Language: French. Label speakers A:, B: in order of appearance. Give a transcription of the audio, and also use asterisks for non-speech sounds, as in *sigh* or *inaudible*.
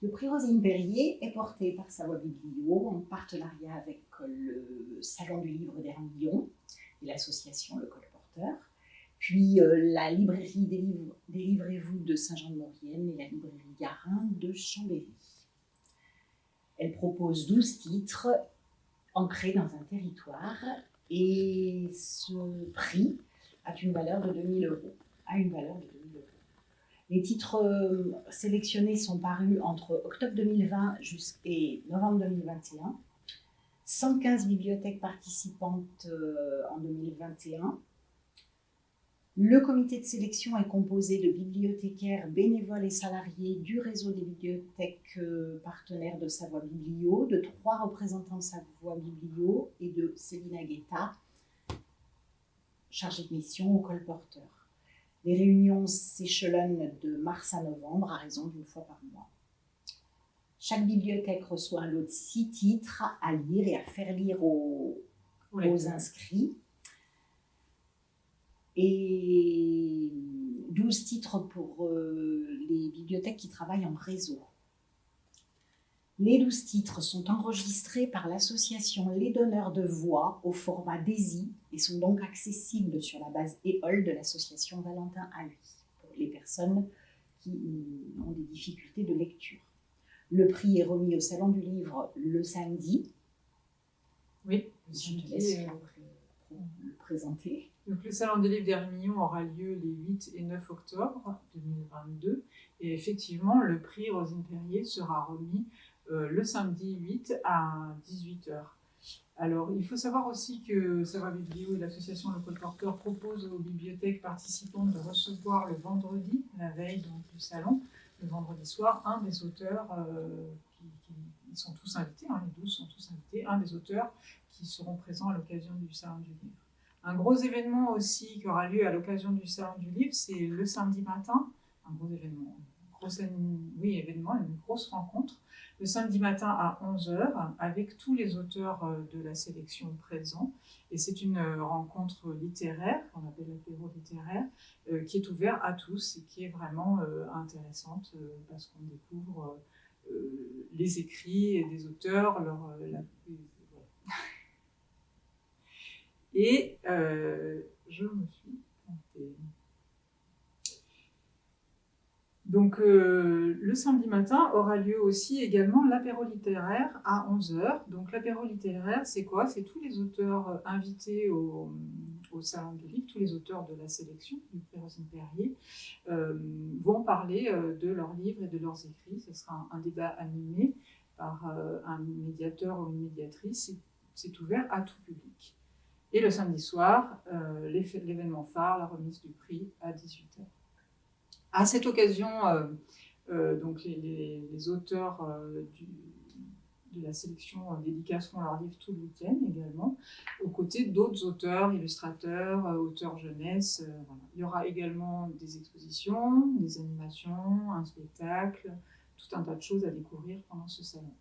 A: Le prix Rosine Perrier est porté par Savoie Biblio en partenariat avec le Salon du Livre d'Hermillon et l'association Le Colporteur, puis euh, la librairie Délivrez-vous de Saint-Jean-de-Maurienne et la librairie Garin de Chambéry. Elle propose 12 titres ancrés dans un territoire et ce prix a une valeur de 2000 euros. A une valeur de 2000 euros. Les titres euh, sélectionnés sont parus entre octobre 2020 et novembre 2021. 115 bibliothèques participantes euh, en 2021. Le comité de sélection est composé de bibliothécaires, bénévoles et salariés du réseau des bibliothèques euh, partenaires de Savoie Biblio, de trois représentants de Savoie Biblio et de Céline Guetta, chargée de mission au colporteur. Les réunions s'échelonnent de mars à novembre à raison d'une fois par mois. Chaque bibliothèque reçoit un lot de six titres à lire et à faire lire aux, inscrits. Et 12 titres pour euh, les bibliothèques qui travaillent en réseau. Les 12 titres sont enregistrés par l'association Les Donneurs de Voix au format DAISY et sont donc accessibles sur la base EOL de l'association Valentin lui pour les personnes qui ont des difficultés de lecture. Le prix est remis au Salon du Livre le samedi.
B: Oui,
A: je te laisse euh, le présenter.
B: Donc, le Salon du Livre d'Hermillon aura lieu les 8 et 9 octobre 2022. Et effectivement, le prix Rosine Perrier sera remis euh, le samedi 8 à 18h. Alors, il faut savoir aussi que Savoie Biblio et l'association Le Colporteur proposent aux bibliothèques participantes de recevoir le vendredi, la veille du salon, le vendredi soir, un des auteurs, euh, qui, sont tous invités, hein, les douze sont tous invités, un des auteurs qui seront présents à l'occasion du salon du livre. Un gros événement aussi qui aura lieu à l'occasion du salon du livre, c'est le samedi matin, un gros événement, oui, événement, une grosse rencontre, le samedi matin à 11h avec tous les auteurs euh, de la sélection présents. Et c'est une euh, rencontre littéraire, qu'on appelle l'apéro littéraire, euh, qui est ouverte à tous et qui est vraiment intéressante parce qu'on découvre les écrits des auteurs, leur, et *laughs* je me suis plantée. Donc euh, le samedi matin aura lieu aussi également l'apéro littéraire à 11h. Donc l'apéro littéraire, c'est quoi? C'est tous les auteurs euh, invités au, Salon du Livre, tous les auteurs de la sélection du Rosine Perrier, euh, vont parler de leurs livres et de leurs écrits. Ce sera un, débat animé par un médiateur ou une médiatrice. C'est ouvert à tout public. Et le samedi soir, l'événement phare, la remise du prix à 18h. À cette occasion, euh, euh, donc les, auteurs euh, de la sélection dédicaceront leur livre tout le week-end également, aux côtés d'autres auteurs, illustrateurs, auteurs jeunesse. Il y aura également des expositions, des animations, un spectacle, tout un tas de choses à découvrir pendant ce salon.